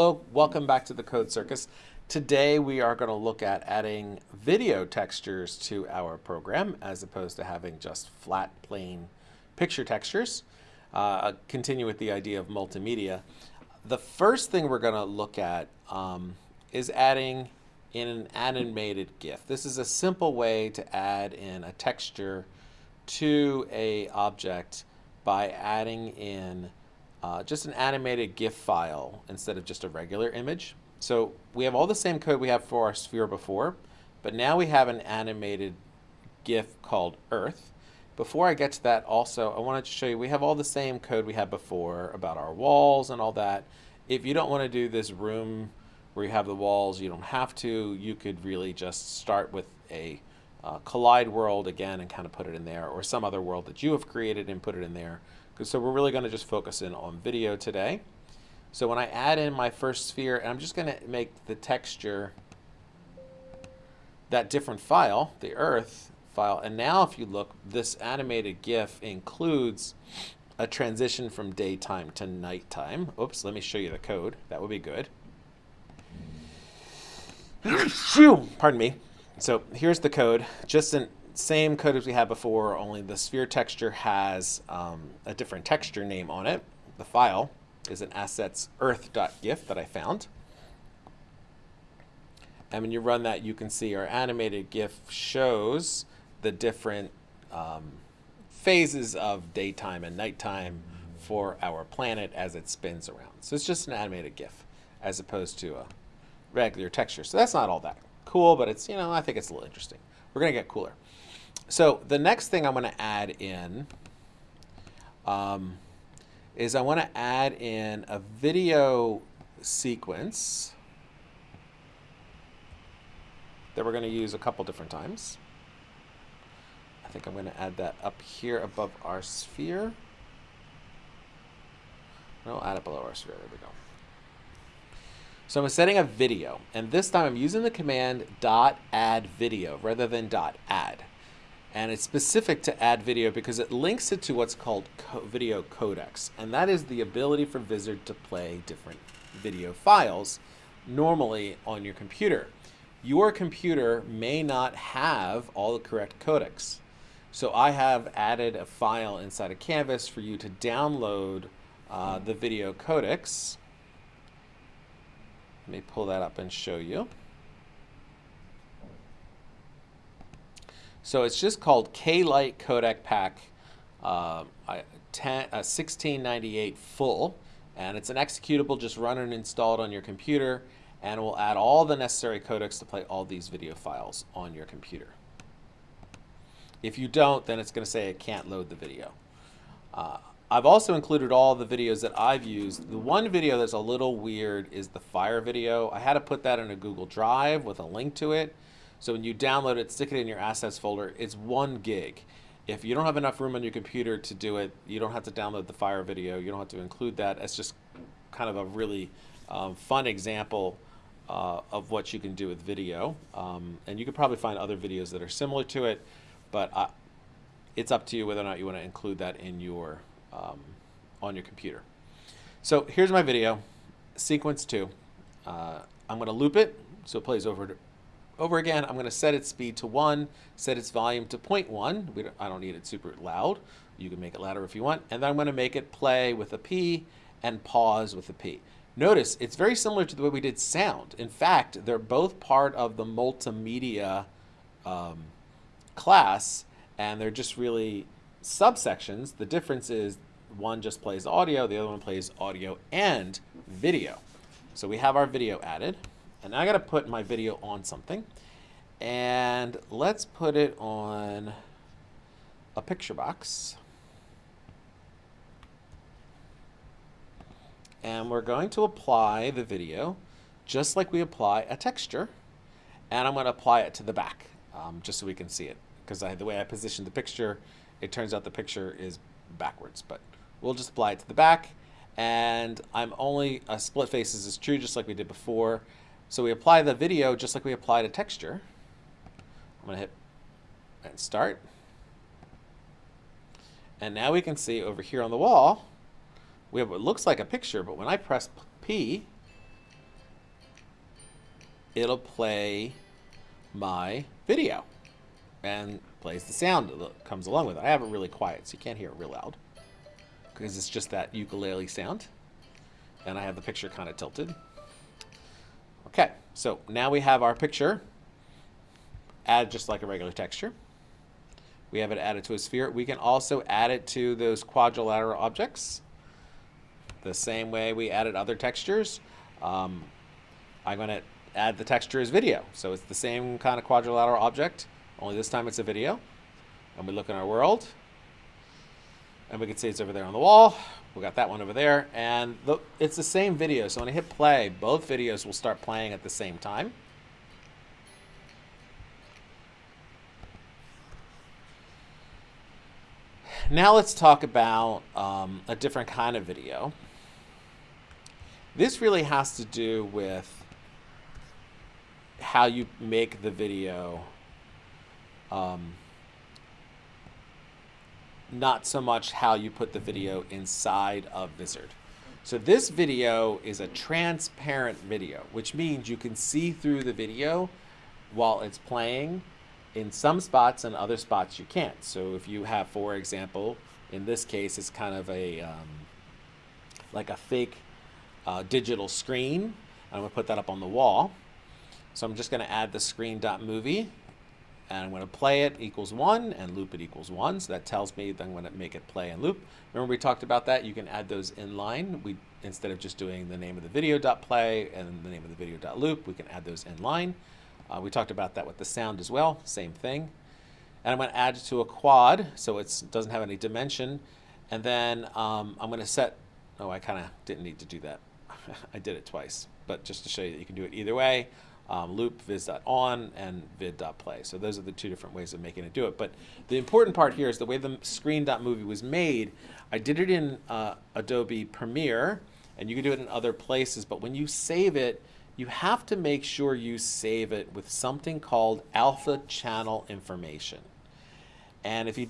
Hello, welcome back to the Code Circus. Today we are going to look at adding video textures to our program as opposed to having just flat plain picture textures. Uh, continue with the idea of multimedia. The first thing we're going to look at um, is adding in an animated GIF. This is a simple way to add in a texture to a object by adding in uh, just an animated GIF file instead of just a regular image. So we have all the same code we have for our sphere before, but now we have an animated GIF called Earth. Before I get to that also, I wanted to show you we have all the same code we had before about our walls and all that. If you don't want to do this room where you have the walls, you don't have to. You could really just start with a uh, collide world again and kind of put it in there or some other world that you have created and put it in there. So we're really going to just focus in on video today. So when I add in my first sphere, and I'm just going to make the texture that different file, the earth file. And now if you look, this animated GIF includes a transition from daytime to nighttime. Oops, let me show you the code. That would be good. Pardon me. So here's the code, just the same code as we had before, only the sphere texture has um, a different texture name on it. The file is an assets earth.gif that I found. And when you run that, you can see our animated GIF shows the different um, phases of daytime and nighttime for our planet as it spins around. So it's just an animated GIF as opposed to a regular texture. So that's not all that cool, but it's, you know, I think it's a little interesting. We're going to get cooler. So the next thing I'm going to add in um, is I want to add in a video sequence that we're going to use a couple different times. I think I'm going to add that up here above our sphere. No, add it below our sphere. There we go. So I'm setting a video, and this time I'm using the command dot add video rather than dot add. And it's specific to add video because it links it to what's called co video codecs. And that is the ability for Vizard to play different video files normally on your computer. Your computer may not have all the correct codecs. So I have added a file inside of Canvas for you to download uh, the video codecs. Let me pull that up and show you. So it's just called K-Lite Codec Pack uh, 10, uh, 1698 full. And it's an executable, just run and install it on your computer. And it will add all the necessary codecs to play all these video files on your computer. If you don't, then it's going to say it can't load the video. Uh, I've also included all the videos that I've used. The one video that's a little weird is the fire video. I had to put that in a Google Drive with a link to it. So when you download it, stick it in your assets folder. It's one gig. If you don't have enough room on your computer to do it, you don't have to download the fire video. You don't have to include that. It's just kind of a really um, fun example uh, of what you can do with video. Um, and you could probably find other videos that are similar to it, but it's up to you whether or not you want to include that in your um, on your computer. So here's my video, sequence two. Uh, I'm going to loop it so it plays over over again. I'm going to set its speed to 1, set its volume to 0.1. We don't, I don't need it super loud. You can make it louder if you want. And then I'm going to make it play with a P and pause with a P. Notice it's very similar to the way we did sound. In fact, they're both part of the multimedia um, class, and they're just really subsections, the difference is one just plays audio, the other one plays audio and video. So we have our video added. And I got to put my video on something. And let's put it on a picture box. And we're going to apply the video just like we apply a texture. And I'm going to apply it to the back um, just so we can see it. Because the way I positioned the picture, it turns out the picture is backwards, but we'll just apply it to the back. And I'm only, a split faces is true just like we did before. So we apply the video just like we applied a texture. I'm gonna hit and start. And now we can see over here on the wall, we have what looks like a picture, but when I press P, it'll play my video and plays the sound that comes along with it. I have it really quiet, so you can't hear it real loud because it's just that ukulele sound. And I have the picture kind of tilted. Okay, so now we have our picture add just like a regular texture. We have it added to a sphere. We can also add it to those quadrilateral objects the same way we added other textures. Um, I'm going to add the texture as video. So it's the same kind of quadrilateral object, only this time it's a video. And we look in our world, and we can see it's over there on the wall. We got that one over there, and the, it's the same video. So when I hit play, both videos will start playing at the same time. Now let's talk about um, a different kind of video. This really has to do with how you make the video um, not so much how you put the video inside of Vizard. So this video is a transparent video, which means you can see through the video while it's playing in some spots and other spots you can't. So if you have, for example, in this case, it's kind of a um, like a fake uh, digital screen. I'm to put that up on the wall. So I'm just going to add the screen.movie and I'm going to play it equals 1 and loop it equals 1. So that tells me that I'm going to make it play and loop. Remember we talked about that? You can add those in line. We Instead of just doing the name of the video.play and the name of the video.loop, we can add those in line. Uh, we talked about that with the sound as well, same thing. And I'm going to add it to a quad, so it doesn't have any dimension. And then um, I'm going to set, oh, I kind of didn't need to do that. I did it twice, but just to show you that you can do it either way. Um, loop viz.on and vid.play. So those are the two different ways of making it do it. But the important part here is the way the screen.movie was made. I did it in uh, Adobe Premiere, and you can do it in other places. But when you save it, you have to make sure you save it with something called alpha channel information. And if you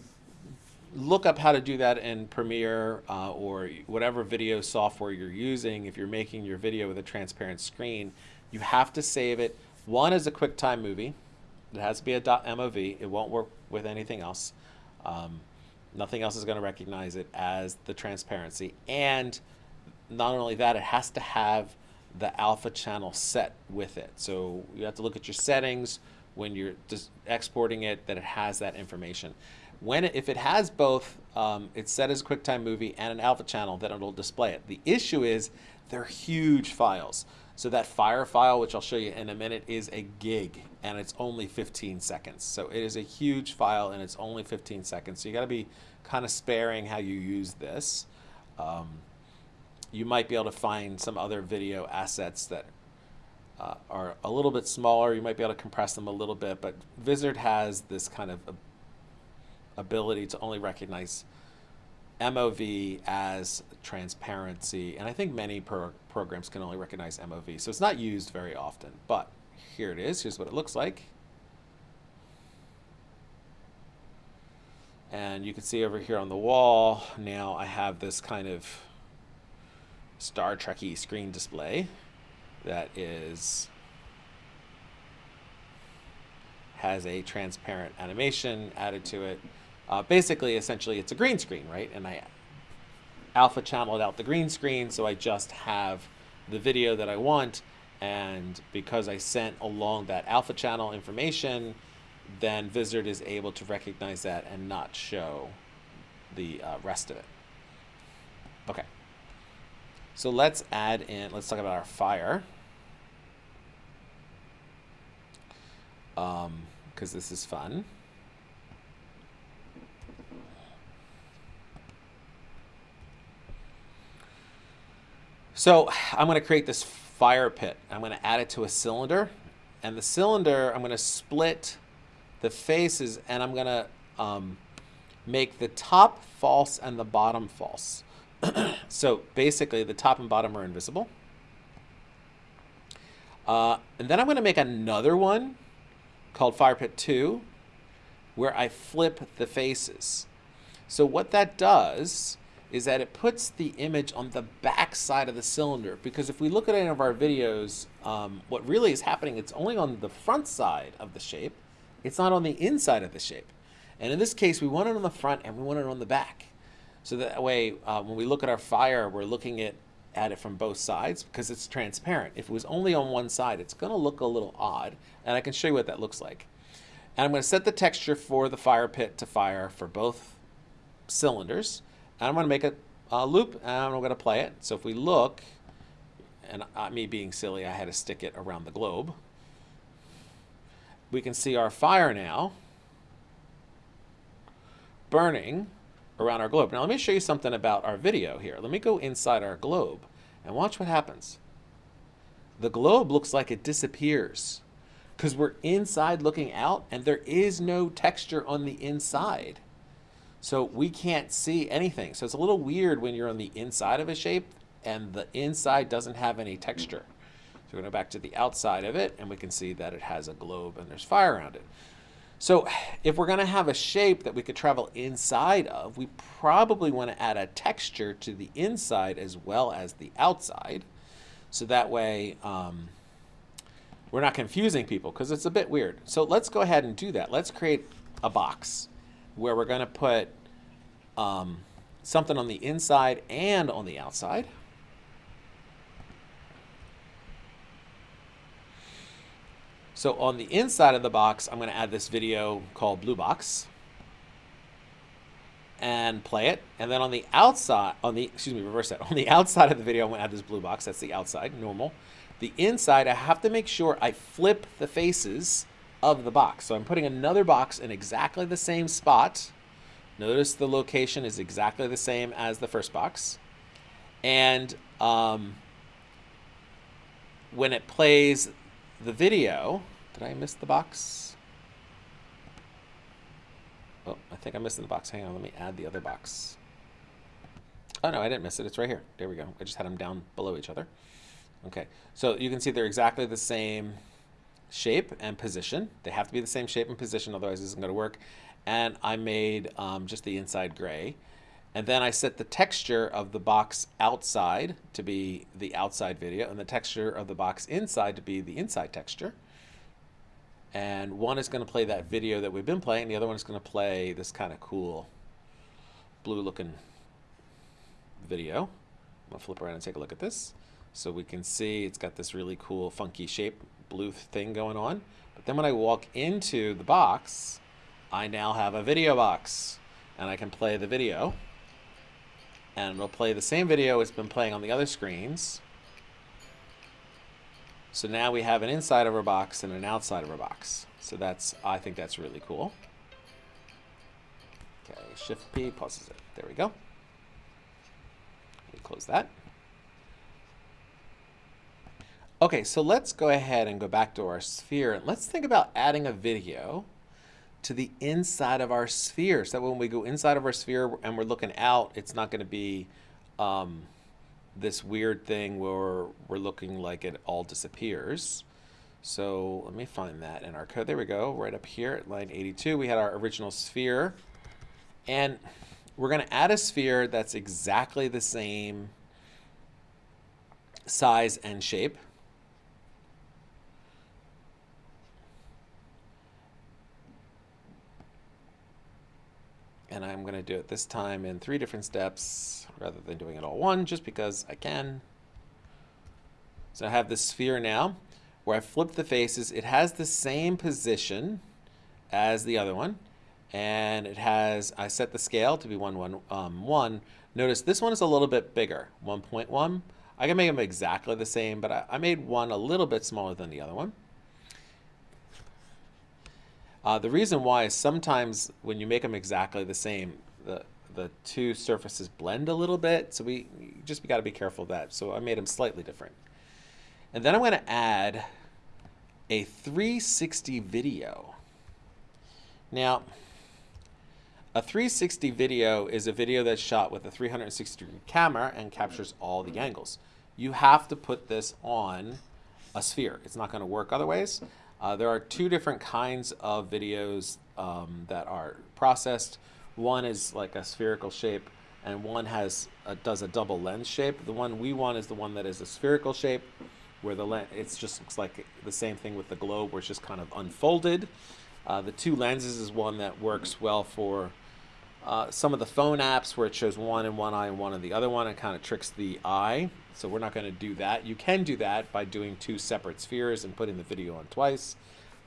look up how to do that in Premiere uh, or whatever video software you're using, if you're making your video with a transparent screen, you have to save it. One is a QuickTime movie. It has to be a .mov. It won't work with anything else. Um, nothing else is going to recognize it as the transparency. And not only that, it has to have the alpha channel set with it. So you have to look at your settings when you're just exporting it that it has that information. When it, if it has both, um, it's set as a QuickTime movie and an alpha channel, then it'll display it. The issue is they're huge files. So that fire file, which I'll show you in a minute, is a gig and it's only 15 seconds. So it is a huge file and it's only 15 seconds. So you got to be kind of sparing how you use this. Um, you might be able to find some other video assets that uh, are a little bit smaller. You might be able to compress them a little bit, but Vizard has this kind of ability to only recognize MOV as transparency, and I think many pro programs can only recognize MOV, so it's not used very often, but here it is. Here's what it looks like. And you can see over here on the wall, now I have this kind of Star Trekky screen display that is has a transparent animation added to it. Uh, basically, essentially, it's a green screen, right? And I alpha channeled out the green screen, so I just have the video that I want. And because I sent along that alpha channel information, then Vizard is able to recognize that and not show the uh, rest of it. Okay. So let's add in, let's talk about our fire. Um, because this is fun. So I'm going to create this fire pit. I'm going to add it to a cylinder. And the cylinder, I'm going to split the faces and I'm going to um, make the top false and the bottom false. so basically the top and bottom are invisible. Uh, and then I'm going to make another one called Fire Pit 2 where I flip the faces. So what that does is that it puts the image on the back side of the cylinder. Because if we look at any of our videos, um, what really is happening, it's only on the front side of the shape. It's not on the inside of the shape. And in this case, we want it on the front and we want it on the back. So that way, uh, when we look at our fire, we're looking at, at it from both sides because it's transparent. If it was only on one side, it's going to look a little odd. And I can show you what that looks like. And I'm going to set the texture for the fire pit to fire for both cylinders. And I'm going to make a, a loop and I'm going to play it. So if we look, and uh, me being silly, I had to stick it around the globe. We can see our fire now burning around our globe. Now let me show you something about our video here. Let me go inside our globe and watch what happens. The globe looks like it disappears because we're inside looking out and there is no texture on the inside. So we can't see anything. So it's a little weird when you're on the inside of a shape and the inside doesn't have any texture. So we're going to go back to the outside of it and we can see that it has a globe and there's fire around it. So if we're going to have a shape that we could travel inside of, we probably want to add a texture to the inside as well as the outside. So that way um, we're not confusing people because it's a bit weird. So let's go ahead and do that. Let's create a box where we're going to put um, something on the inside and on the outside. So on the inside of the box, I'm going to add this video called Blue Box and play it. And then on the outside, on the, excuse me, reverse that. On the outside of the video, I'm going to add this blue box. That's the outside, normal. The inside, I have to make sure I flip the faces of the box. So I'm putting another box in exactly the same spot. Notice the location is exactly the same as the first box. And um, when it plays the video, did I miss the box? Oh, I think I missed the box. Hang on, let me add the other box. Oh no, I didn't miss it. It's right here. There we go. I just had them down below each other. Okay, so you can see they're exactly the same shape and position. They have to be the same shape and position, otherwise this isn't going to work. And I made um, just the inside gray. And then I set the texture of the box outside to be the outside video and the texture of the box inside to be the inside texture. And one is going to play that video that we've been playing. The other one is going to play this kind of cool blue looking video. I'm going to flip around and take a look at this. So we can see it's got this really cool funky shape blue thing going on. But then when I walk into the box, I now have a video box and I can play the video and it'll play the same video it's been playing on the other screens. So now we have an inside of our box and an outside of our box. So that's, I think that's really cool. Okay, Shift P pauses it. There we go. Let me close that. Okay, so let's go ahead and go back to our sphere and let's think about adding a video to the inside of our sphere. So that when we go inside of our sphere and we're looking out, it's not going to be um, this weird thing where we're looking like it all disappears. So let me find that in our code. There we go, right up here at line 82. We had our original sphere. And we're going to add a sphere that's exactly the same size and shape. and I'm going to do it this time in three different steps rather than doing it all one just because I can. So I have this sphere now where I flip the faces. It has the same position as the other one and it has, I set the scale to be 1, 1, um, 1. Notice this one is a little bit bigger, 1.1. I can make them exactly the same, but I, I made one a little bit smaller than the other one. Uh, the reason why is sometimes when you make them exactly the same, the, the two surfaces blend a little bit. So we just we got to be careful of that. So I made them slightly different. And then I'm going to add a 360 video. Now, a 360 video is a video that's shot with a 360 degree camera and captures all the angles. You have to put this on a sphere. It's not going to work otherwise. Uh, there are two different kinds of videos um, that are processed. One is like a spherical shape and one has a, does a double lens shape. The one we want is the one that is a spherical shape, where the lens it just looks like the same thing with the globe, where it's just kind of unfolded. Uh, the two lenses is one that works well for uh, some of the phone apps where it shows one in one eye and one in the other one and kind of tricks the eye. So we're not going to do that. You can do that by doing two separate spheres and putting the video on twice,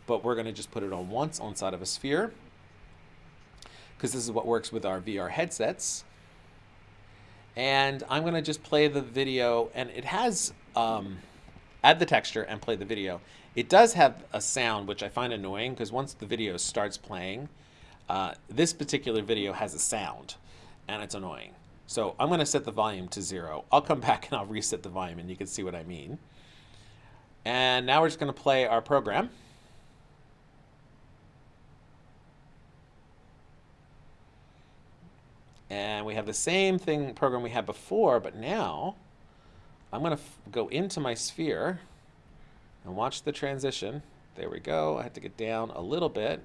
but we're going to just put it on once on side of a sphere because this is what works with our VR headsets. And I'm going to just play the video and it has, um, add the texture and play the video. It does have a sound, which I find annoying because once the video starts playing, uh, this particular video has a sound and it's annoying. So I'm going to set the volume to zero. I'll come back and I'll reset the volume and you can see what I mean. And now we're just going to play our program. And we have the same thing program we had before, but now I'm going to go into my sphere and watch the transition. There we go. I had to get down a little bit.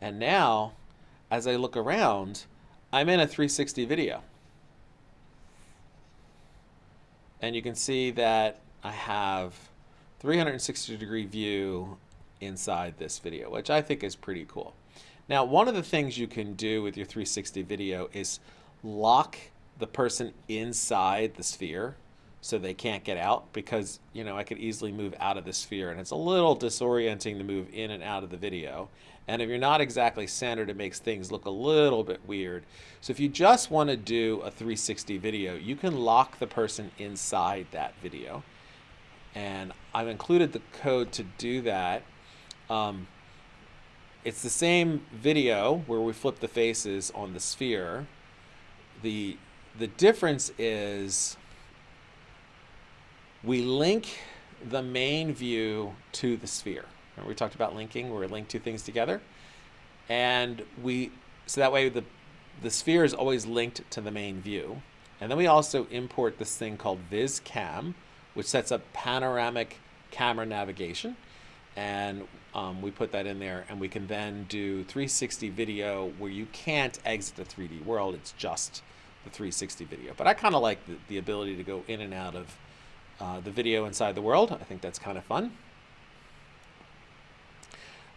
And now, as I look around, I'm in a 360 video. And you can see that I have 360 degree view inside this video, which I think is pretty cool. Now, one of the things you can do with your 360 video is lock the person inside the sphere so they can't get out because, you know, I could easily move out of the sphere and it's a little disorienting to move in and out of the video. And if you're not exactly centered, it makes things look a little bit weird. So if you just want to do a 360 video, you can lock the person inside that video. And I've included the code to do that. Um, it's the same video where we flip the faces on the sphere. The, the difference is we link the main view to the sphere. Remember we talked about linking, where we link two things together. And we, so that way the, the sphere is always linked to the main view. And then we also import this thing called VizCam, which sets up panoramic camera navigation. And um, we put that in there and we can then do 360 video where you can't exit the 3D world. It's just the 360 video. But I kind of like the, the ability to go in and out of uh, the video inside the world. I think that's kind of fun.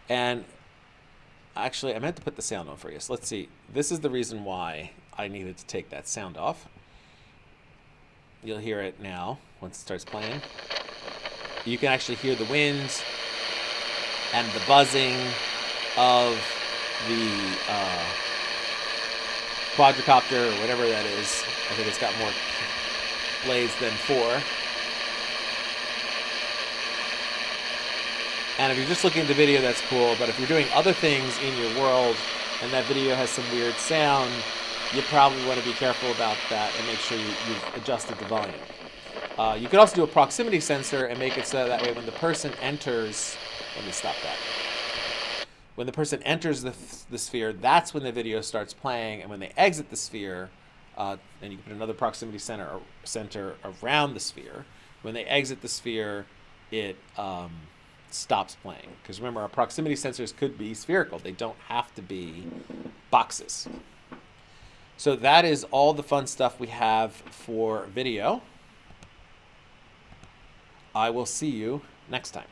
And actually, I meant to put the sound on for you. So let's see. This is the reason why I needed to take that sound off. You'll hear it now once it starts playing. You can actually hear the wind and the buzzing of the uh, quadricopter or whatever that is. I think it's got more blades than four. And if you're just looking at the video, that's cool. But if you're doing other things in your world and that video has some weird sound, you probably want to be careful about that and make sure you, have adjusted the volume. Uh, you could also do a proximity sensor and make it so that way when the person enters, let me stop that. When the person enters the, the sphere, that's when the video starts playing. And when they exit the sphere, uh, and you can put another proximity sensor, center around the sphere, when they exit the sphere, it um, stops playing. Because remember, our proximity sensors could be spherical. They don't have to be boxes. So that is all the fun stuff we have for video. I will see you next time.